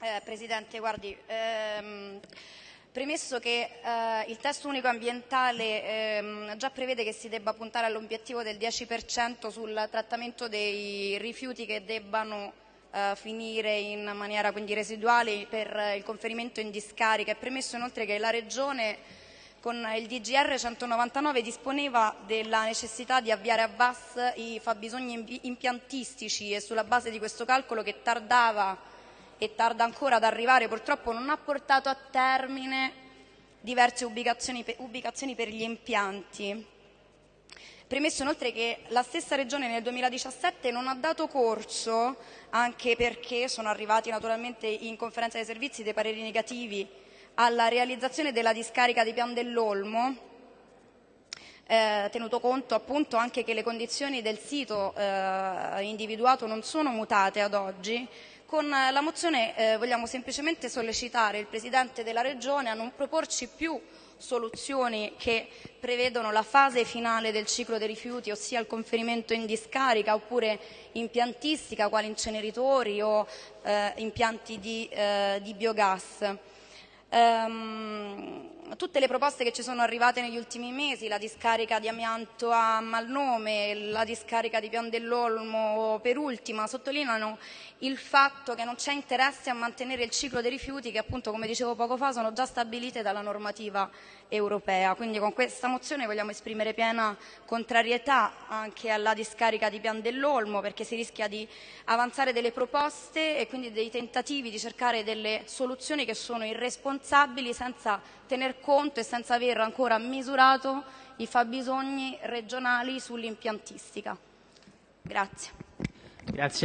Eh, Presidente, guardi, ehm, premesso che eh, il testo unico ambientale ehm, già prevede che si debba puntare all'obiettivo del 10% sul trattamento dei rifiuti che debbano eh, finire in maniera quindi residuale per il conferimento in discarica, è premesso inoltre che la Regione con il DGR 199 disponeva della necessità di avviare a VAS i fabbisogni impiantistici e sulla base di questo calcolo che tardava e tarda ancora ad arrivare, purtroppo non ha portato a termine diverse ubicazioni, ubicazioni per gli impianti. Premesso inoltre che la stessa Regione nel 2017 non ha dato corso, anche perché sono arrivati naturalmente in conferenza dei servizi dei pareri negativi, alla realizzazione della discarica di Pian dell'Olmo, eh, tenuto conto appunto anche che le condizioni del sito eh, individuato non sono mutate ad oggi, con la mozione eh, vogliamo semplicemente sollecitare il Presidente della Regione a non proporci più soluzioni che prevedono la fase finale del ciclo dei rifiuti, ossia il conferimento in discarica oppure impiantistica, quali inceneritori o eh, impianti di, eh, di biogas. Um, tutte le proposte che ci sono arrivate negli ultimi mesi, la discarica di amianto a Malnome, la discarica di Pian dell'Olmo per ultima, sottolineano il fatto che non c'è interesse a mantenere il ciclo dei rifiuti che appunto, come dicevo poco fa, sono già stabilite dalla normativa europea. Quindi con questa mozione vogliamo esprimere piena contrarietà anche alla discarica di Pian dell'Olmo perché si rischia di avanzare delle proposte e quindi dei tentativi di cercare delle soluzioni che sono irresponsabili senza tener conto e senza aver ancora misurato i fabbisogni regionali sull'impiantistica. Grazie. Grazie.